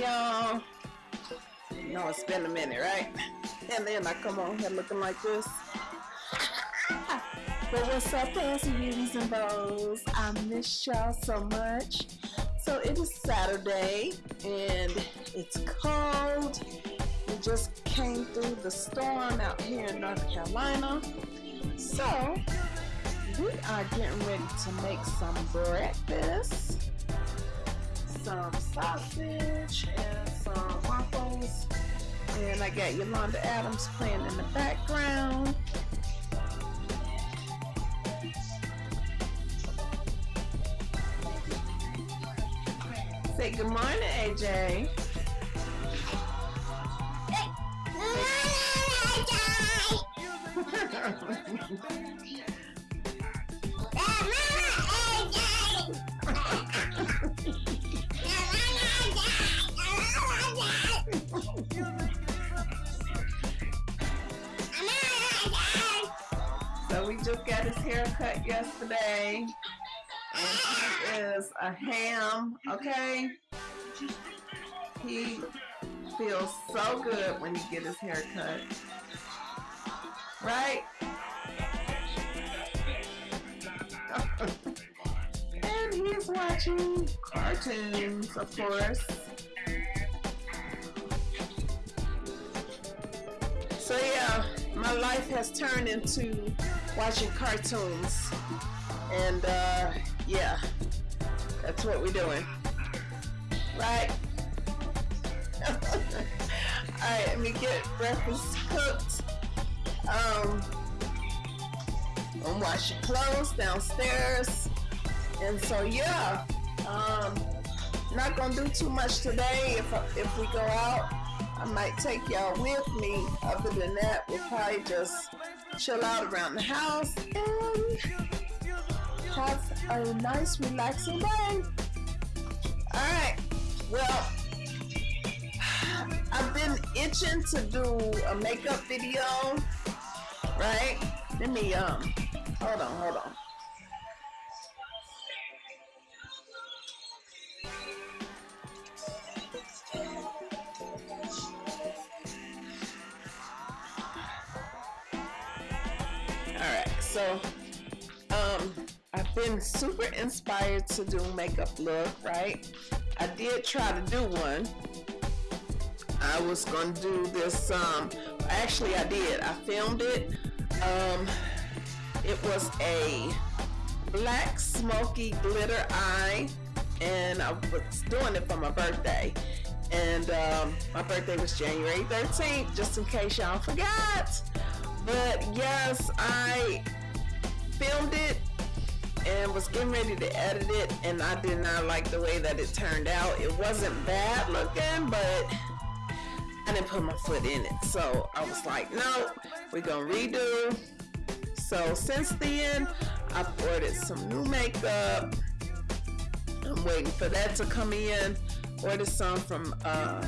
Y'all. You know it's been a minute, right? And then I come on here looking like this. but what's up, fancy beauties and bows? I miss y'all so much. So it is Saturday and it's cold. We just came through the storm out here in North Carolina. So we are getting ready to make some breakfast some sausage and some waffles. And I got Yolanda Adams playing in the background. Say good morning, AJ. So we just got his hair cut yesterday. And he is a ham, okay? He feels so good when he get his hair cut. Right? and he's watching cartoons, of course. So yeah, my life has turned into watching cartoons. And uh, yeah, that's what we're doing. Right? Alright, let me get breakfast cooked. Um, I'm washing clothes downstairs. And so yeah, um, not gonna do too much today if, if we go out. I might take y'all with me. Other than that, we'll probably just chill out around the house and have a nice relaxing day. Alright, well, I've been itching to do a makeup video, right? Let me, um, hold on, hold on. So um I've been super inspired to do makeup look right? I did try to do one. I was gonna do this um actually I did. I filmed it. Um it was a black smoky glitter eye and I was doing it for my birthday. And um, my birthday was January 13th just in case y'all forgot. But yes I filmed it and was getting ready to edit it and I did not like the way that it turned out. It wasn't bad looking, but I didn't put my foot in it. So I was like, no, we're gonna redo. So since then, I've ordered some new makeup. I'm waiting for that to come in. Ordered some from uh,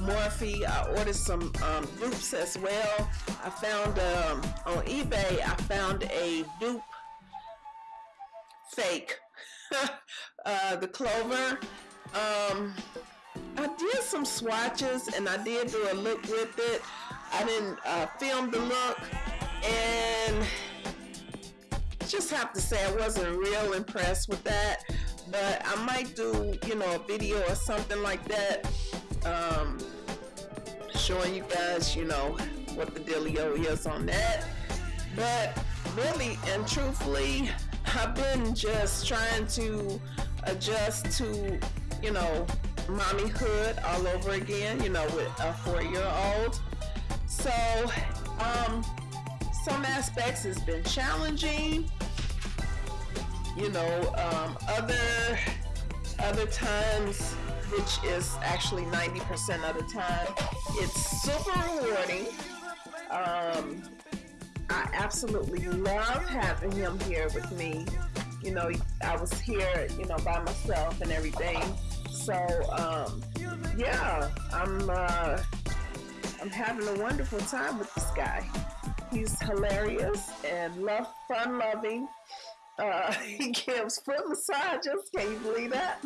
Morphe. I ordered some um, dupes as well. I found um, on eBay, I found a dupe fake. uh, the clover. Um, I did some swatches and I did do a look with it. I didn't uh, film the look and just have to say I wasn't real impressed with that. But I might do, you know, a video or something like that. Um, showing you guys, you know, what the dealio is on that. But really and truthfully, I've been just trying to adjust to, you know, mommyhood all over again, you know, with a four-year-old. So, um, some aspects has been challenging. You know, um, other other times, which is actually 90% of the time, it's super rewarding. Um, I absolutely love having him here with me. You know, I was here, you know, by myself and everything. So, um, yeah, I'm, uh, I'm having a wonderful time with this guy. He's hilarious and love, fun loving. Uh, he gives foot massages. Can you believe that?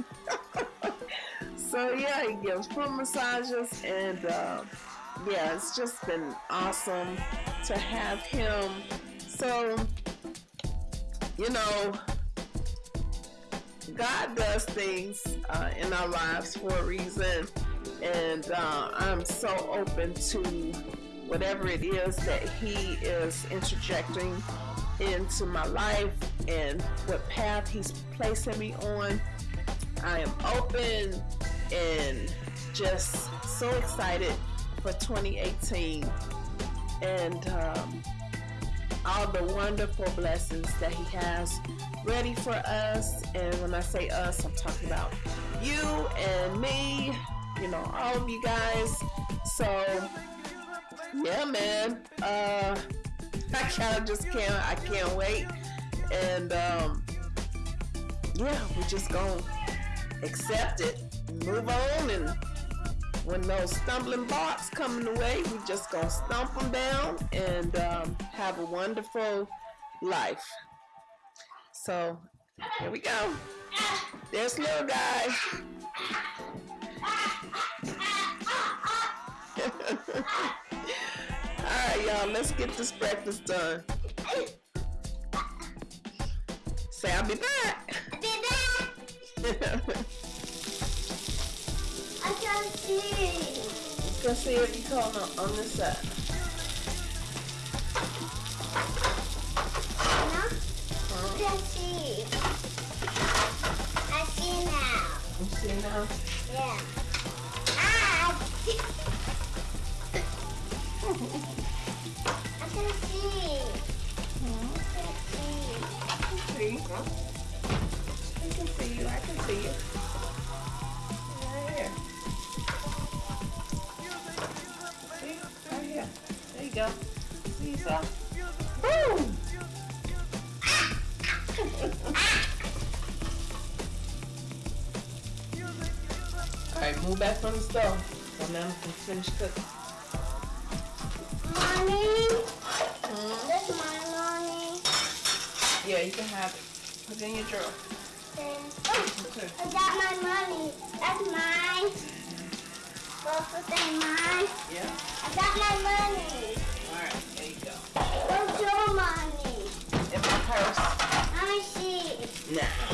so yeah, he gives foot massages, and uh, yeah, it's just been awesome to have him. So you know, God does things uh, in our lives for a reason, and uh, I'm so open to whatever it is that He is interjecting into my life and what path He's placing me on. I am open and just so excited for 2018 and um, all the wonderful blessings that He has ready for us. And when I say us, I'm talking about you and me, you know, all of you guys. So, yeah, man. Uh, I kind of just can't, I can't wait. And, um, yeah, we're just gonna accept it, move on, and when those stumbling blocks come in the way, we just gonna stomp them down and um, have a wonderful life. So here we go. There's little guy. All right, y'all, let's get this breakfast done. Say I'll be back. I'll be back. I can see. Let's go see if you come on, on this side. Anna, I can see. I see now. You see now? Yeah. Ah! I can see. I can see. See? I can see you. I can see you. Go. See yourself? Boom! Alright, move back from the stove. So now we can finish cooking. Mommy, Hmm? that's my mommy. Yeah, you can have it. Put it in your drawer. Then, oh, Okay. I got my money. That's mine. Both of them mine. Yeah? I got my money. Alright, there you go. Where's your money? In my purse. Let me see. Nah.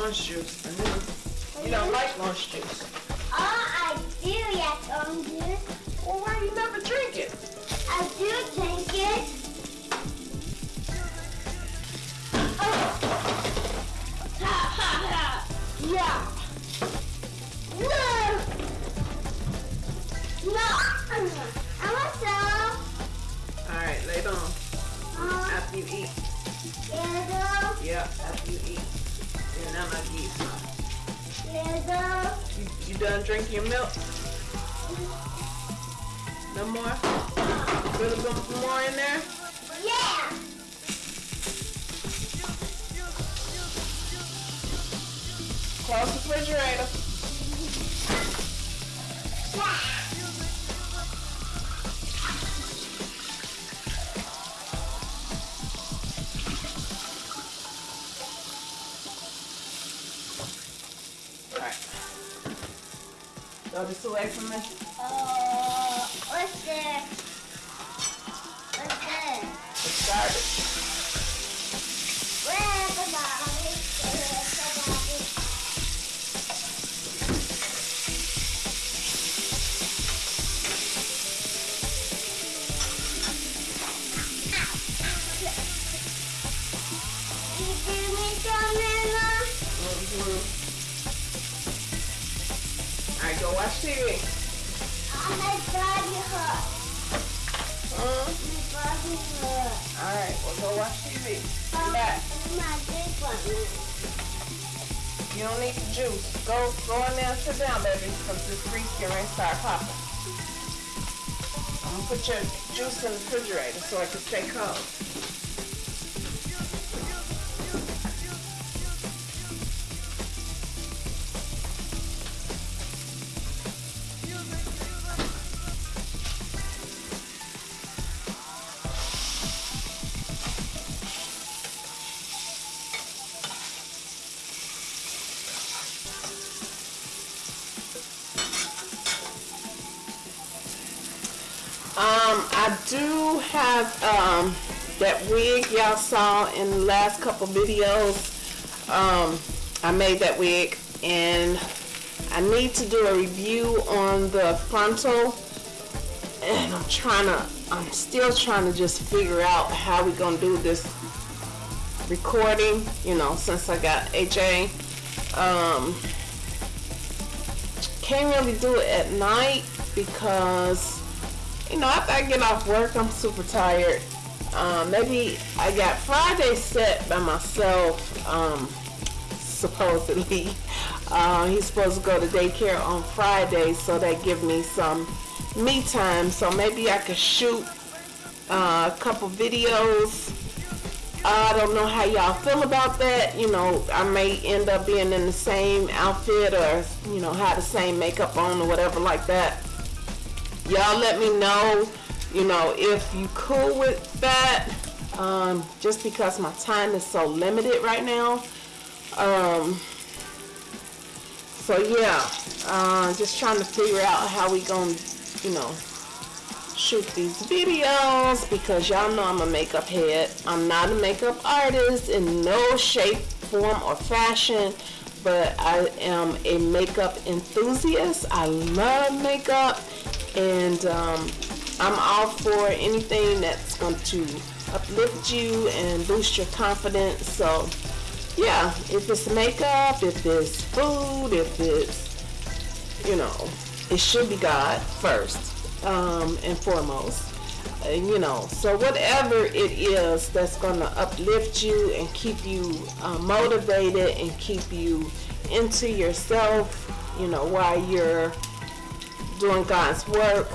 Orange juice. I knew. You don't like orange juice. Oh, I do like orange juice. Well, why you never drink it? I do drink Throw this away from me. Uh, what's this? TV. I'm a body hurt. Uh, My body hurt. Alright, well go watch TV. Um, back. My. You don't need the juice. Go go in there and sit down, baby, because this grease can to start popping. I'm gonna put your juice in the refrigerator so it can stay cold. Do have um, that wig y'all saw in the last couple videos. Um, I made that wig and I need to do a review on the frontal and I'm trying to, I'm still trying to just figure out how we're gonna do this recording, you know, since I got AJ. Um, can't really do it at night because you know, after I get off work, I'm super tired. Um, maybe I got Friday set by myself, um, supposedly. Uh, he's supposed to go to daycare on Friday, so that give me some me time. So maybe I could shoot uh, a couple videos. I don't know how y'all feel about that. You know, I may end up being in the same outfit or, you know, have the same makeup on or whatever like that y'all let me know you know if you cool with that um, just because my time is so limited right now. Um, so yeah uh, just trying to figure out how we gonna you know shoot these videos because y'all know I'm a makeup head. I'm not a makeup artist in no shape form or fashion but I am a makeup enthusiast. I love makeup and um, I'm all for anything that's going to uplift you and boost your confidence. So, yeah, if it's makeup, if it's food, if it's, you know, it should be God first um, and foremost. You know, so whatever it is that's going to uplift you and keep you uh, motivated and keep you into yourself, you know, while you're doing God's work,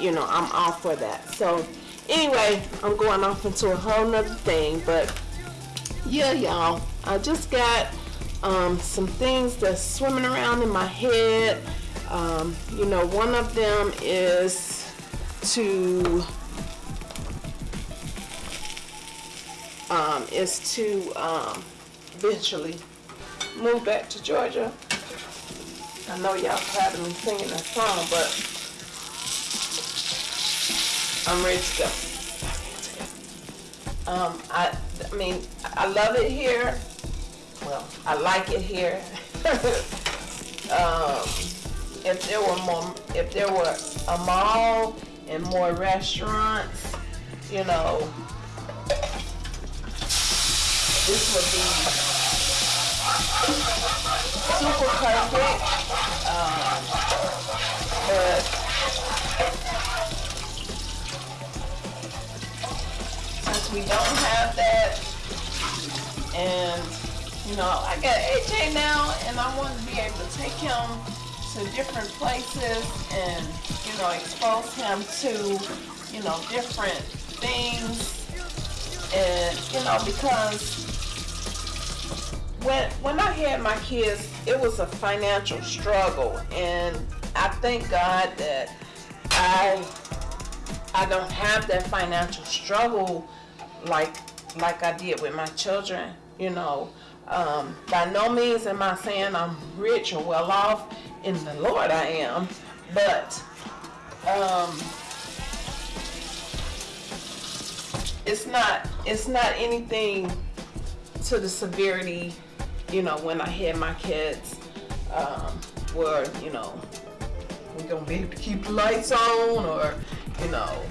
you know, I'm all for that. So anyway, I'm going off into a whole nother thing, but yeah, y'all, I just got um, some things that's swimming around in my head. Um, you know, one of them is to um, is to um, eventually move back to Georgia I know y'all tired of me singing that song, but I'm ready to go. Um, I, I mean, I love it here. Well, I like it here. um, if there were more, if there were a mall and more restaurants, you know, this would be super perfect. Since we don't have that, and you know, I got AJ now, and I want to be able to take him to different places and you know expose him to you know different things, and you know because when when I had my kids, it was a financial struggle, and I thank God that I I don't have that financial struggle like like I did with my children. You know, um, by no means am I saying I'm rich or well off. In the Lord, I am, but um, it's not it's not anything to the severity, you know, when I had my kids, um, where you know we're gonna be able to keep the lights on, or you know,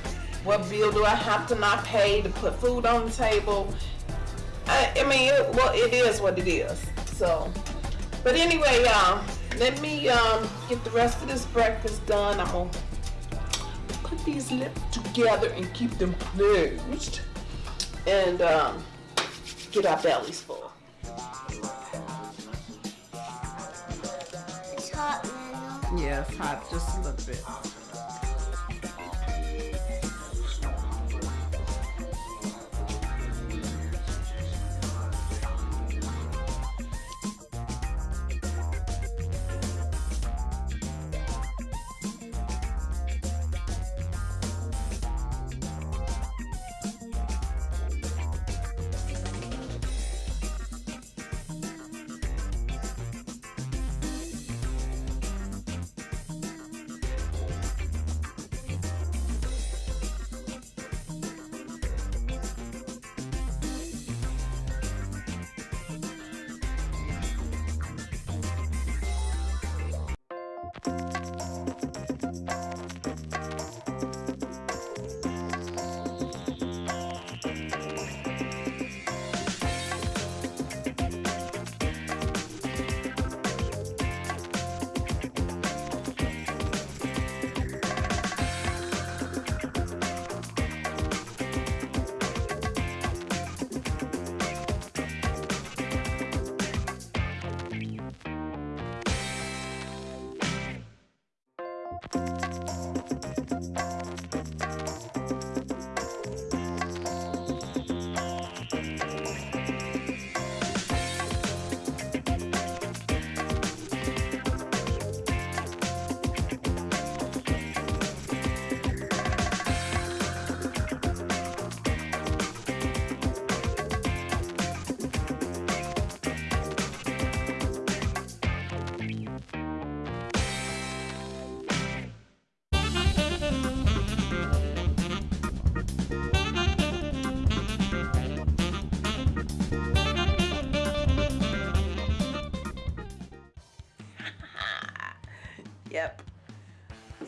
what bill do I have to not pay to put food on the table? I, I mean, it, well, it is what it is. So, but anyway, y'all, let me um, get the rest of this breakfast done. I'm gonna put these lips together and keep them closed, and um, get our bellies full. Yeah, hot just a little bit.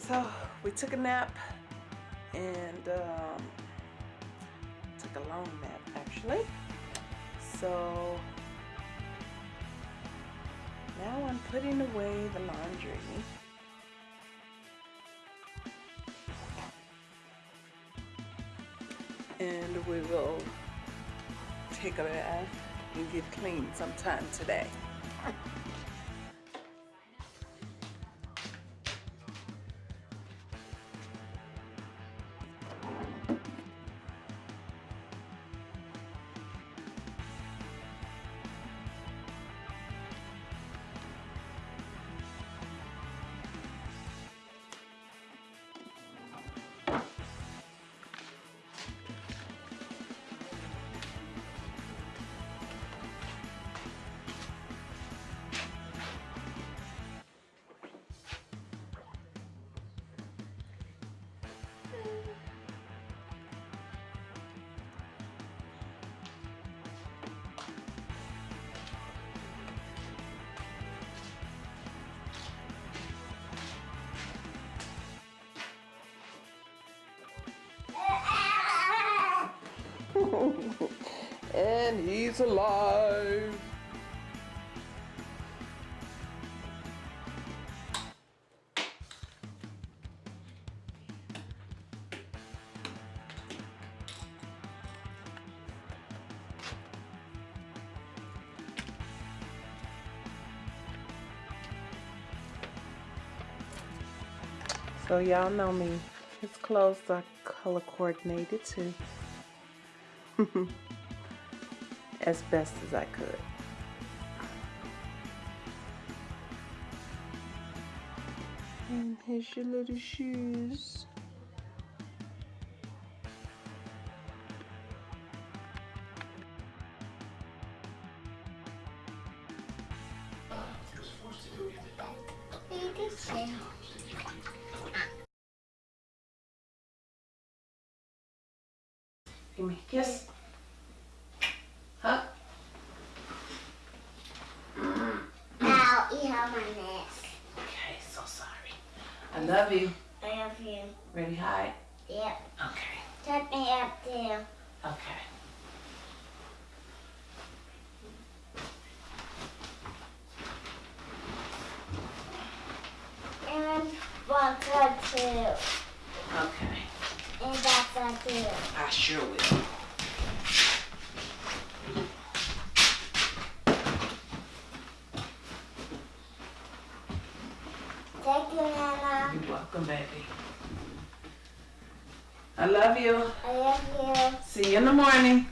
So we took a nap and um, took a long nap actually. So now I'm putting away the laundry. And we will take a bath and get clean sometime today. and he's alive. So y'all know me. His clothes are color coordinated too. as best as I could. And here's your little shoes. Kiss. Hug. Ow, you have my neck. Okay, so sorry. I love you. I love you. Ready, hide? Yep. Okay. Touch me up too. Okay. And vodka too. Okay. And that's that too. I sure will. Thank you, Nana. You're welcome, baby. I love you. I love you. See you in the morning.